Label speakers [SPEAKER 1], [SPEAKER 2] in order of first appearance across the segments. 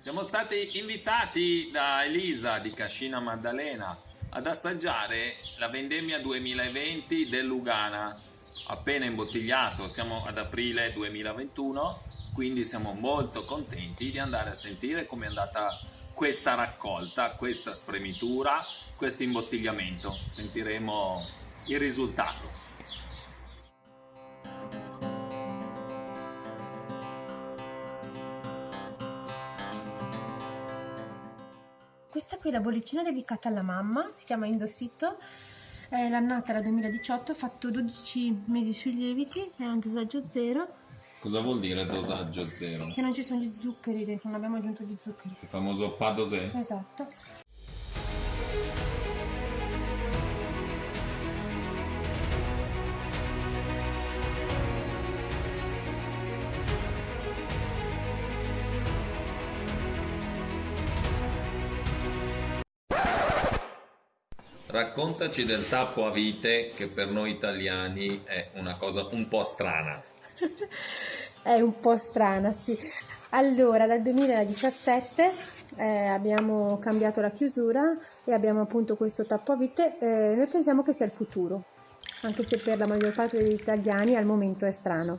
[SPEAKER 1] Siamo stati invitati da Elisa di Cascina Maddalena ad assaggiare la vendemmia 2020 del Lugana, appena imbottigliato, siamo ad aprile 2021, quindi siamo molto contenti di andare a sentire come è andata questa raccolta, questa spremitura, questo imbottigliamento. Sentiremo il risultato.
[SPEAKER 2] Questa qui è la bollicina dedicata alla mamma, si chiama Indosito, è l'annata era 2018, ho fatto 12 mesi sui lieviti, è un dosaggio zero.
[SPEAKER 1] Cosa vuol dire dosaggio zero?
[SPEAKER 2] Che non ci sono gli zuccheri dentro, non abbiamo aggiunto gli zuccheri.
[SPEAKER 1] Il famoso pas dosé?
[SPEAKER 2] Esatto.
[SPEAKER 1] Raccontaci del tappo a vite che per noi italiani è una cosa un po' strana.
[SPEAKER 2] è un po' strana, sì. Allora, dal 2017 eh, abbiamo cambiato la chiusura e abbiamo appunto questo tappo a vite. Eh, noi pensiamo che sia il futuro, anche se per la maggior parte degli italiani al momento è strano.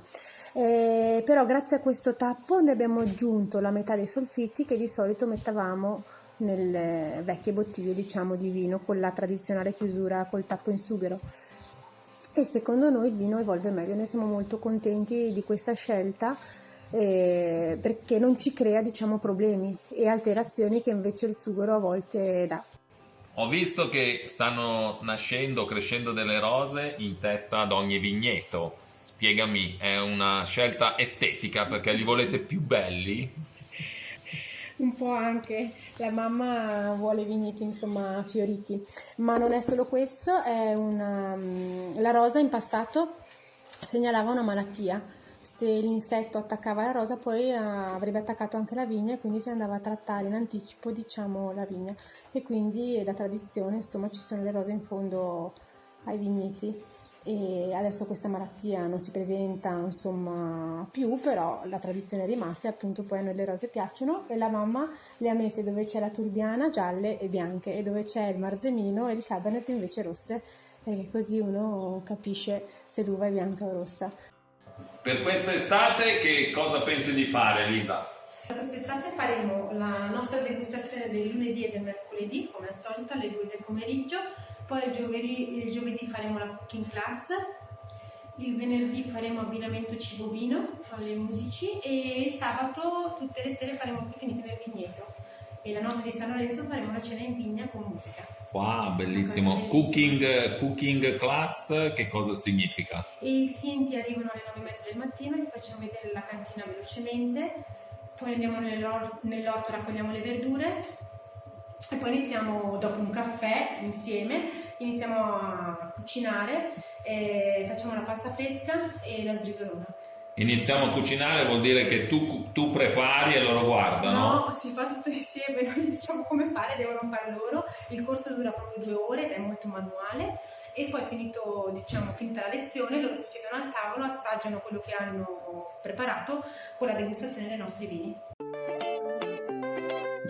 [SPEAKER 2] Eh, però grazie a questo tappo noi abbiamo aggiunto la metà dei solfiti che di solito mettavamo nelle vecchie bottiglie diciamo di vino con la tradizionale chiusura col tappo in sughero e secondo noi il vino evolve meglio, noi siamo molto contenti di questa scelta eh, perché non ci crea diciamo problemi e alterazioni che invece il sughero a volte dà.
[SPEAKER 1] Ho visto che stanno nascendo, crescendo delle rose in testa ad ogni vigneto. Spiegami, è una scelta estetica perché li volete più belli?
[SPEAKER 2] Un po' anche la mamma vuole vigneti insomma fioriti. Ma non è solo questo è una, mm, la rosa in passato segnalava una malattia. Se l'insetto attaccava la rosa poi eh, avrebbe attaccato anche la vigna e quindi si andava a trattare in anticipo diciamo la vigna. E quindi la tradizione insomma ci sono le rose in fondo ai vigneti e adesso questa malattia non si presenta insomma più però la tradizione è rimasta e appunto poi a noi le rose piacciono. E la mamma le ha messe dove c'è la turbiana gialle e bianche e dove c'è il marzemino e il cabernet invece rosse perché così uno capisce se l'uva è bianca o rossa.
[SPEAKER 1] Per quest'estate che cosa pensi di fare Elisa?
[SPEAKER 2] Quest'estate faremo la nostra degustazione del lunedì e del mercoledì come al solito alle 2 del pomeriggio poi il giovedì, il giovedì faremo la cooking class, il venerdì faremo abbinamento cibo-vino alle 11 e sabato tutte le sere faremo picnic nel vigneto e la notte di San Lorenzo faremo la cena in vigna con musica.
[SPEAKER 1] Wow, bellissimo. Cooking, cooking class, che cosa significa?
[SPEAKER 2] E I clienti arrivano alle 9 e mezza del mattino, gli facciamo vedere la cantina velocemente, poi andiamo nell'orto, raccogliamo le verdure, e poi iniziamo dopo un caffè insieme, iniziamo a cucinare, facciamo la pasta fresca e la sbrisolona.
[SPEAKER 1] Iniziamo a cucinare vuol dire che tu, tu, prepari e loro guardano?
[SPEAKER 2] No, si fa tutto insieme, noi diciamo come fare, devono fare loro. Il corso dura proprio due ore ed è molto manuale e poi finito, diciamo, finita la lezione loro si siedono al tavolo, assaggiano quello che hanno preparato con la degustazione dei nostri vini.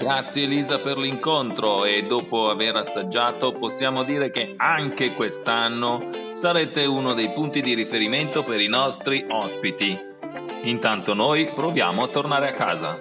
[SPEAKER 1] Grazie Elisa per l'incontro e dopo aver assaggiato possiamo dire che anche quest'anno sarete uno dei punti di riferimento per i nostri ospiti. Intanto noi proviamo a tornare a casa.